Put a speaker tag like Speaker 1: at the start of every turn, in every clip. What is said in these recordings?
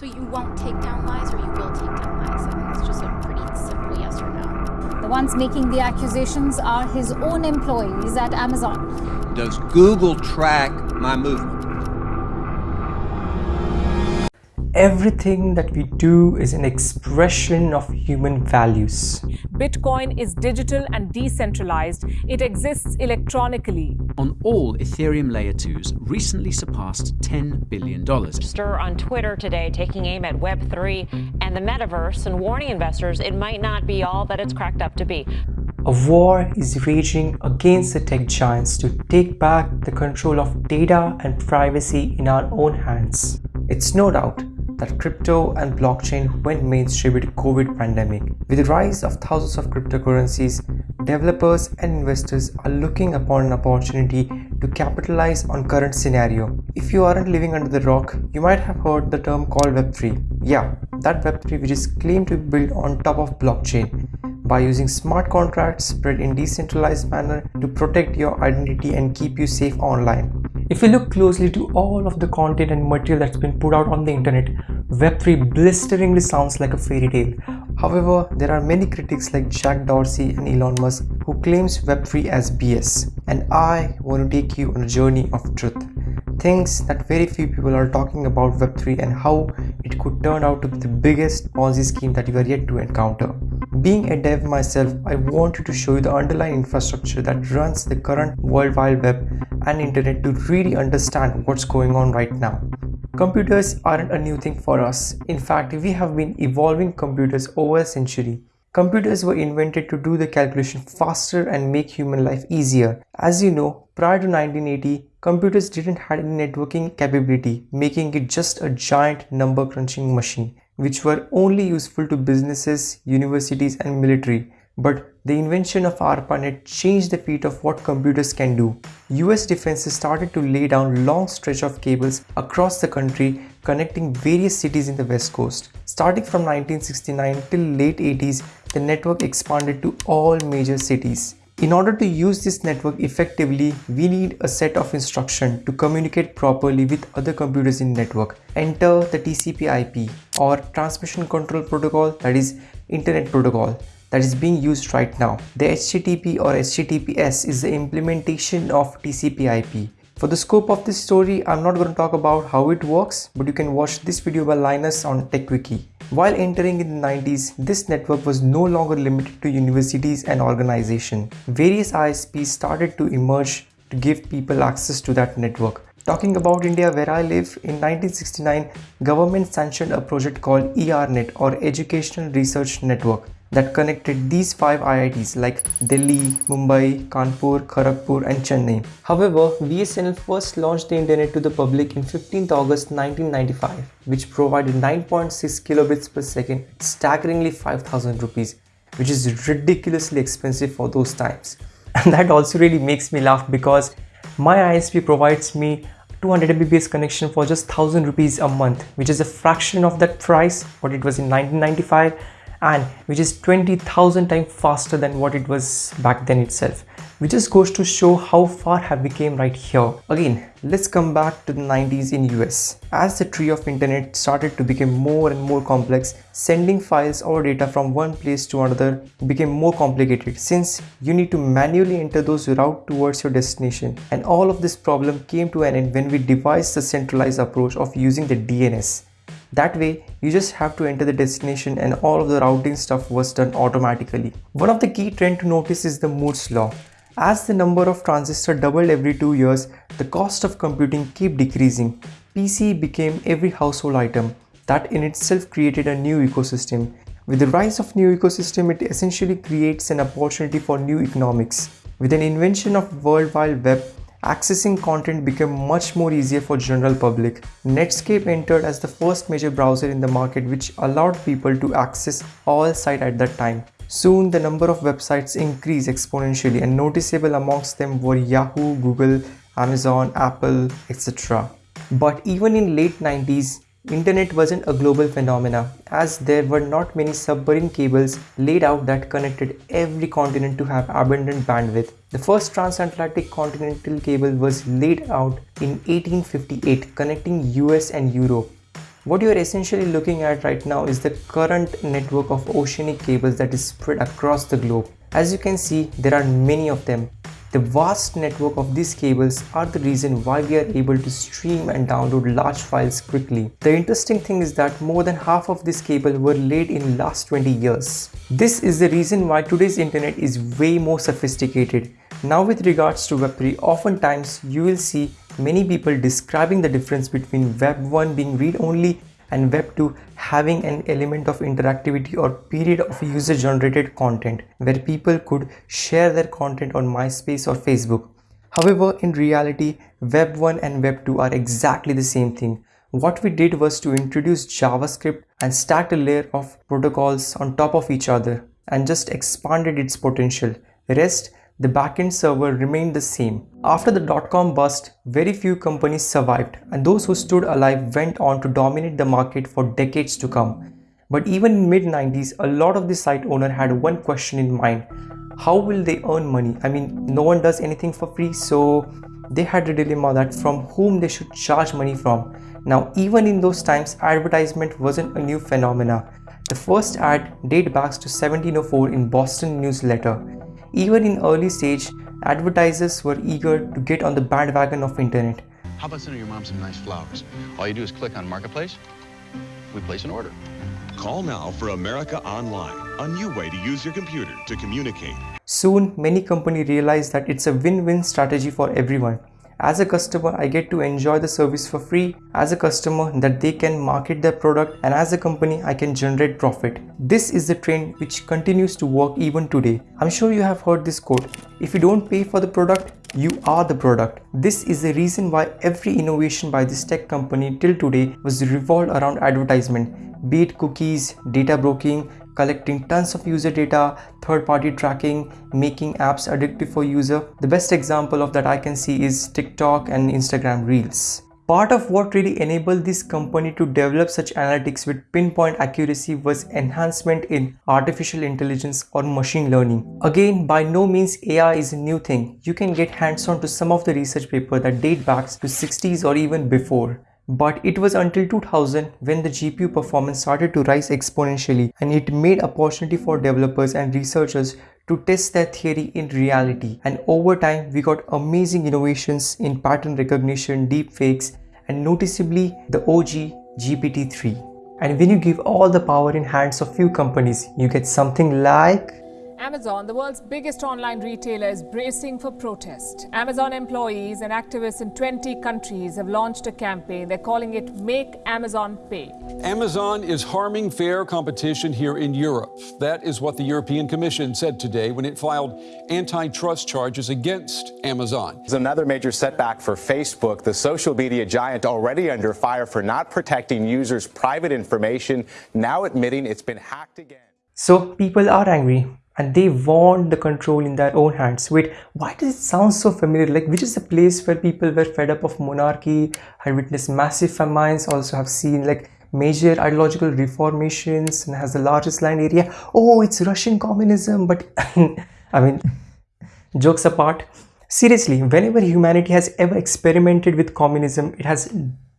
Speaker 1: So you won't take down lies or you will take down lies? I think it's just a pretty simple yes or no.
Speaker 2: The ones making the accusations are his own employees at Amazon.
Speaker 3: Does Google track my movement?
Speaker 4: Everything that we do is an expression of human values.
Speaker 5: Bitcoin is digital and decentralized. It exists electronically.
Speaker 6: On all Ethereum Layer 2s recently surpassed $10 billion.
Speaker 7: Stir on Twitter today taking aim at Web3 and the metaverse and warning investors it might not be all that it's cracked up to be.
Speaker 4: A war is raging against the tech giants to take back the control of data and privacy in our own hands. It's no doubt that crypto and blockchain went mainstream with COVID pandemic. With the rise of thousands of cryptocurrencies, developers and investors are looking upon an opportunity to capitalize on current scenario. If you aren't living under the rock, you might have heard the term called Web3. Yeah, that Web3 which is claimed to be built on top of blockchain by using smart contracts spread in decentralized manner to protect your identity and keep you safe online. If you look closely to all of the content and material that's been put out on the internet, Web3 blisteringly sounds like a fairy tale. However, there are many critics like Jack Dorsey and Elon Musk who claims Web3 as BS. And I want to take you on a journey of truth. Things that very few people are talking about Web3 and how it could turn out to be the biggest Ponzi scheme that you are yet to encounter. Being a dev myself, I wanted to show you the underlying infrastructure that runs the current World Wide Web and internet to really understand what's going on right now. Computers aren't a new thing for us. In fact, we have been evolving computers over a century. Computers were invented to do the calculation faster and make human life easier. As you know, prior to 1980, computers didn't have any networking capability, making it just a giant number crunching machine which were only useful to businesses, universities and military. But the invention of ARPANET changed the feat of what computers can do. US defenses started to lay down long stretch of cables across the country connecting various cities in the west coast. Starting from 1969 till late 80s, the network expanded to all major cities. In order to use this network effectively, we need a set of instructions to communicate properly with other computers in network. Enter the TCP IP or Transmission Control Protocol that is Internet Protocol that is being used right now. The HTTP or HTTPS is the implementation of TCP IP. For the scope of this story, I'm not going to talk about how it works, but you can watch this video by Linus on Techquickie. While entering in the 90s, this network was no longer limited to universities and organizations. Various ISPs started to emerge to give people access to that network. Talking about India where I live, in 1969, government sanctioned a project called ERNet or Educational Research Network that connected these five IITs like Delhi, Mumbai, Kanpur, Kharagpur and Chennai. However, BSNL first launched the internet to the public in 15th August 1995, which provided 9.6 kilobits per second, staggeringly 5000 rupees, which is ridiculously expensive for those times. And that also really makes me laugh because my ISP provides me 200 Mbps connection for just 1000 rupees a month, which is a fraction of that price what it was in 1995 and which is 20,000 times faster than what it was back then itself. Which just goes to show how far have we came right here. Again let's come back to the 90s in US as the tree of internet started to become more and more complex sending files or data from one place to another became more complicated. Since you need to manually enter those route towards your destination. And all of this problem came to an end when we devised the centralized approach of using the DNS that way, you just have to enter the destination and all of the routing stuff was done automatically. One of the key trend to notice is the Moore's law. As the number of transistors doubled every two years, the cost of computing kept decreasing. PC became every household item. That in itself created a new ecosystem. With the rise of new ecosystem, it essentially creates an opportunity for new economics. With an invention of World Wide Web, accessing content became much more easier for general public. Netscape entered as the first major browser in the market which allowed people to access all sites at that time. Soon the number of websites increased exponentially and noticeable amongst them were Yahoo, Google, Amazon, Apple, etc. But even in late 90s, Internet wasn't a global phenomena as there were not many submarine cables laid out that connected every continent to have abundant bandwidth. The first transatlantic continental cable was laid out in 1858 connecting US and Europe. What you are essentially looking at right now is the current network of oceanic cables that is spread across the globe. As you can see, there are many of them. The vast network of these cables are the reason why we are able to stream and download large files quickly. The interesting thing is that more than half of this cable were laid in last 20 years. This is the reason why today's internet is way more sophisticated. Now with regards to Web3, oftentimes you will see many people describing the difference between Web 1 being read-only and Web 2 having an element of interactivity or period of user generated content where people could share their content on MySpace or Facebook. However, in reality, Web 1 and Web 2 are exactly the same thing. What we did was to introduce JavaScript and stacked a layer of protocols on top of each other and just expanded its potential. Rest the backend server remained the same. After the dot-com bust, very few companies survived and those who stood alive went on to dominate the market for decades to come. But even in mid-90s, a lot of the site owner had one question in mind. How will they earn money? I mean, no one does anything for free, so they had a dilemma that from whom they should charge money from. Now, even in those times, advertisement wasn't a new phenomena. The first ad date back to 1704 in Boston newsletter. Even in early stage, advertisers were eager to get on the bandwagon of internet.
Speaker 8: How about sending your mom some nice flowers? All you do is click on Marketplace, we place an order.
Speaker 9: Call now for America Online, a new way to use your computer to communicate.
Speaker 4: Soon, many companies realized that it's a win-win strategy for everyone. As a customer, I get to enjoy the service for free. As a customer, that they can market their product and as a company, I can generate profit. This is the trend which continues to work even today. I'm sure you have heard this quote. If you don't pay for the product, you are the product. This is the reason why every innovation by this tech company till today was revolved around advertisement, be it cookies, data broking, collecting tons of user data, third-party tracking, making apps addictive for user. The best example of that I can see is TikTok and Instagram Reels. Part of what really enabled this company to develop such analytics with pinpoint accuracy was enhancement in artificial intelligence or machine learning. Again, by no means AI is a new thing. You can get hands-on to some of the research paper that date back to 60s or even before. But it was until 2000 when the GPU performance started to rise exponentially and it made opportunity for developers and researchers to test their theory in reality. And over time, we got amazing innovations in pattern recognition, deepfakes, and noticeably the OG GPT-3. And when you give all the power in hands of few companies, you get something like
Speaker 5: Amazon, the world's biggest online retailer, is bracing for protest. Amazon employees and activists in 20 countries have launched a campaign. They're calling it Make Amazon Pay.
Speaker 10: Amazon is harming fair competition here in Europe. That is what the European Commission said today when it filed antitrust charges against Amazon.
Speaker 11: It's another major setback for Facebook, the social media giant already under fire for not protecting users' private information, now admitting it's been hacked again.
Speaker 4: So people are angry and they want the control in their own hands. Wait, why does it sound so familiar? Like, which is the place where people were fed up of monarchy, had witnessed massive famines, also have seen like major ideological reformations and has the largest land area. Oh, it's Russian communism. But I mean, jokes apart, seriously, whenever humanity has ever experimented with communism, it has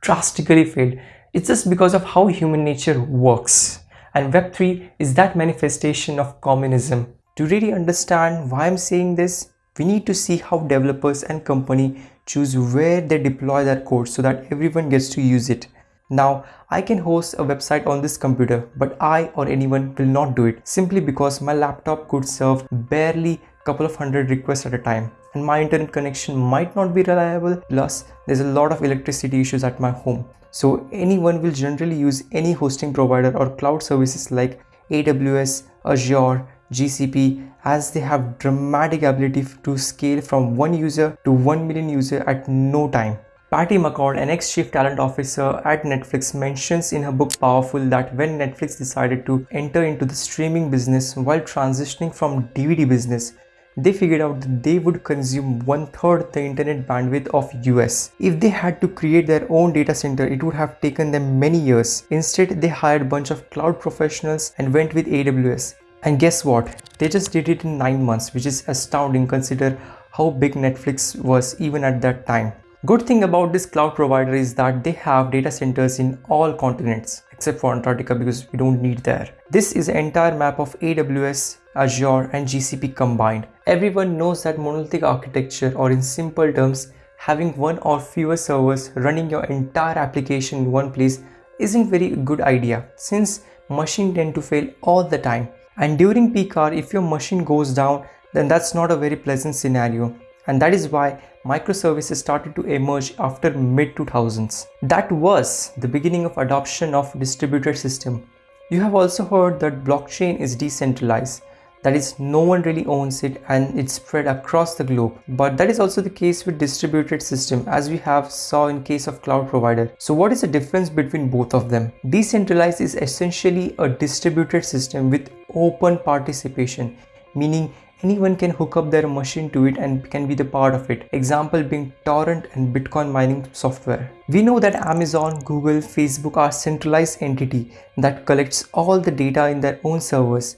Speaker 4: drastically failed. It's just because of how human nature works and Web3 is that manifestation of communism. To really understand why I'm saying this, we need to see how developers and company choose where they deploy their code so that everyone gets to use it. Now, I can host a website on this computer, but I or anyone will not do it simply because my laptop could serve barely a couple of hundred requests at a time and my internet connection might not be reliable plus there's a lot of electricity issues at my home so anyone will generally use any hosting provider or cloud services like AWS, Azure, GCP as they have dramatic ability to scale from one user to 1 million user at no time. Patty McCord, an ex-chief talent officer at Netflix, mentions in her book Powerful that when Netflix decided to enter into the streaming business while transitioning from DVD business, they figured out that they would consume one third the internet bandwidth of US. If they had to create their own data center, it would have taken them many years. Instead, they hired a bunch of cloud professionals and went with AWS. And guess what? They just did it in 9 months, which is astounding consider how big Netflix was even at that time. Good thing about this cloud provider is that they have data centers in all continents except for Antarctica because we don't need there. This is an entire map of AWS, Azure and GCP combined. Everyone knows that monolithic architecture or in simple terms having one or fewer servers running your entire application in one place isn't very good idea since machine tend to fail all the time. And during peak hour if your machine goes down then that's not a very pleasant scenario. And that is why microservices started to emerge after mid 2000s that was the beginning of adoption of distributed system. You have also heard that blockchain is decentralized that is no one really owns it and it's spread across the globe. But that is also the case with distributed system as we have saw in case of cloud provider. So what is the difference between both of them? Decentralized is essentially a distributed system with open participation meaning anyone can hook up their machine to it and can be the part of it. Example being torrent and bitcoin mining software. We know that amazon google facebook are centralized entity that collects all the data in their own servers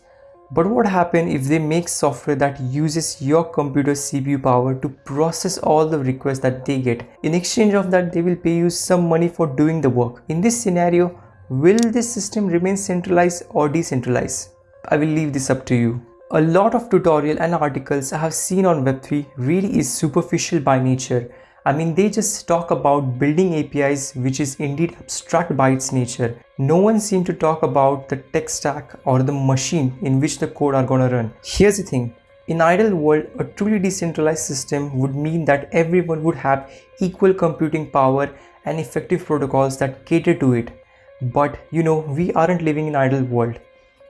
Speaker 4: but what happens if they make software that uses your computer's CPU power to process all the requests that they get? In exchange of that, they will pay you some money for doing the work. In this scenario, will this system remain centralized or decentralized? I will leave this up to you. A lot of tutorial and articles I have seen on Web3 really is superficial by nature I mean, they just talk about building APIs, which is indeed abstract by its nature. No one seemed to talk about the tech stack or the machine in which the code are gonna run. Here's the thing. In ideal world, a truly decentralized system would mean that everyone would have equal computing power and effective protocols that cater to it. But you know, we aren't living in ideal world.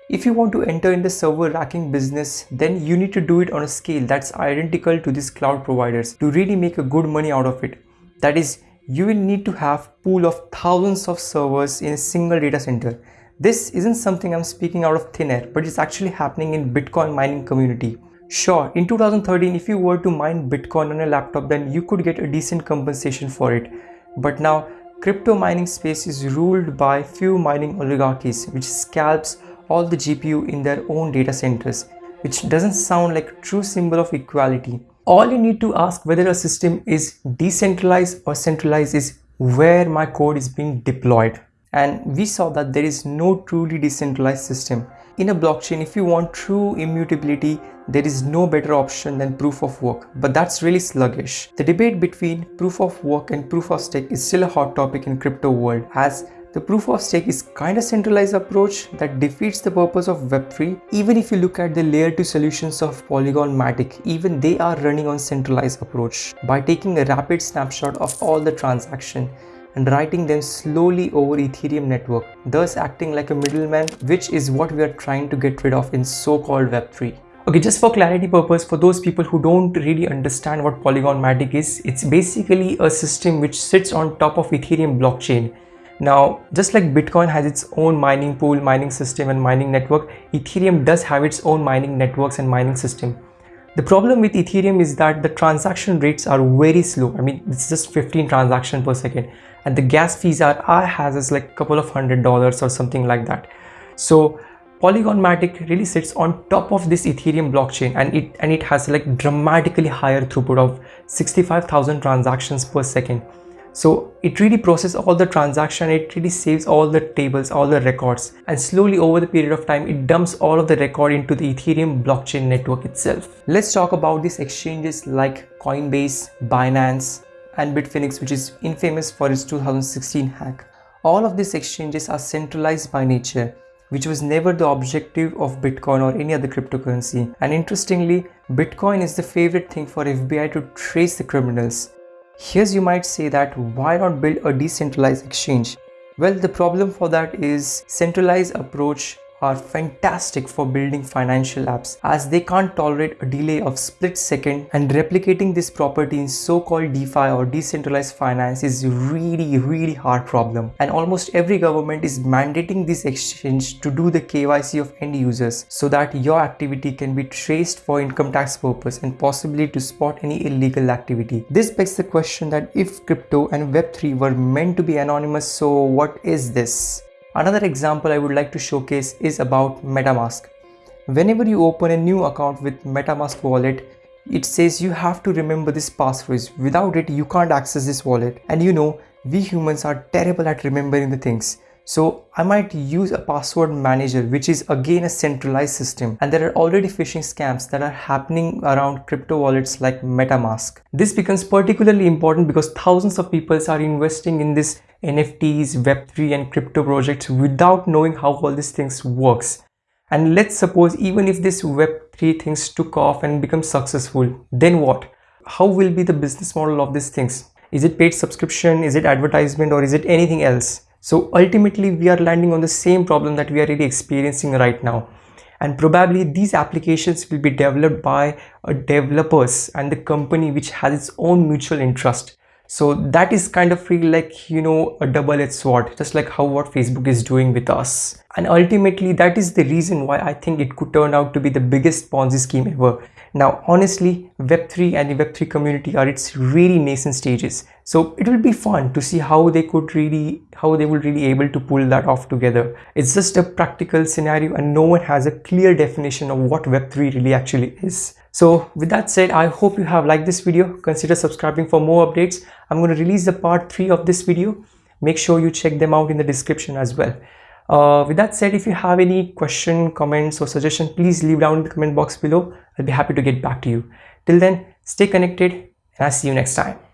Speaker 4: If you want to enter in the server racking business, then you need to do it on a scale that's identical to these cloud providers to really make a good money out of it. That is, you will need to have pool of thousands of servers in a single data center. This isn't something I'm speaking out of thin air, but it's actually happening in Bitcoin mining community. Sure, in 2013, if you were to mine Bitcoin on a laptop, then you could get a decent compensation for it. But now, crypto mining space is ruled by few mining oligarchies, which scalps all the GPU in their own data centers, which doesn't sound like a true symbol of equality. All you need to ask whether a system is decentralized or centralized is where my code is being deployed. And we saw that there is no truly decentralized system. In a blockchain, if you want true immutability, there is no better option than proof of work, but that's really sluggish. The debate between proof of work and proof of stake is still a hot topic in crypto world as the proof of stake is kind of centralized approach that defeats the purpose of Web3. Even if you look at the layer 2 solutions of Polygon Matic, even they are running on centralized approach by taking a rapid snapshot of all the transaction and writing them slowly over Ethereum network, thus acting like a middleman, which is what we are trying to get rid of in so-called Web3. Okay, just for clarity purpose, for those people who don't really understand what Polygon Matic is, it's basically a system which sits on top of Ethereum blockchain now, just like Bitcoin has its own mining pool, mining system and mining network, Ethereum does have its own mining networks and mining system. The problem with Ethereum is that the transaction rates are very slow. I mean, it's just 15 transactions per second and the gas fees are, are has like a couple of hundred dollars or something like that. So Polygon Matic really sits on top of this Ethereum blockchain and it and it has like dramatically higher throughput of 65,000 transactions per second. So it really processes all the transaction, it really saves all the tables, all the records and slowly over the period of time it dumps all of the record into the Ethereum blockchain network itself. Let's talk about these exchanges like Coinbase, Binance and Bitfinex which is infamous for its 2016 hack. All of these exchanges are centralized by nature which was never the objective of Bitcoin or any other cryptocurrency. And interestingly, Bitcoin is the favorite thing for FBI to trace the criminals. Here's you might say that why not build a decentralized exchange? Well, the problem for that is centralized approach are fantastic for building financial apps as they can't tolerate a delay of split second and replicating this property in so-called DeFi or decentralized finance is really really hard problem and almost every government is mandating this exchange to do the KYC of end users so that your activity can be traced for income tax purpose and possibly to spot any illegal activity. This begs the question that if crypto and web3 were meant to be anonymous so what is this? Another example I would like to showcase is about MetaMask. Whenever you open a new account with MetaMask wallet, it says you have to remember this passphrase without it you can't access this wallet and you know we humans are terrible at remembering the things so I might use a password manager which is again a centralized system and there are already phishing scams that are happening around crypto wallets like MetaMask. This becomes particularly important because thousands of people are investing in this NFTs, Web3 and crypto projects without knowing how all these things works. And let's suppose even if this Web3 things took off and become successful, then what? How will be the business model of these things? Is it paid subscription? Is it advertisement or is it anything else? So ultimately we are landing on the same problem that we are really experiencing right now. And probably these applications will be developed by a developers and the company which has its own mutual interest. So that is kind of feel like, you know, a double-edged sword, just like how what Facebook is doing with us. And ultimately that is the reason why I think it could turn out to be the biggest Ponzi scheme ever now, honestly, Web3 and the Web3 community are its really nascent stages. So it will be fun to see how they could really, how they will really able to pull that off together. It's just a practical scenario and no one has a clear definition of what Web3 really actually is. So with that said, I hope you have liked this video. Consider subscribing for more updates. I'm going to release the part 3 of this video. Make sure you check them out in the description as well. Uh, with that said, if you have any question, comments or suggestion, please leave down in the comment box below. I'll be happy to get back to you. Till then, stay connected and I'll see you next time.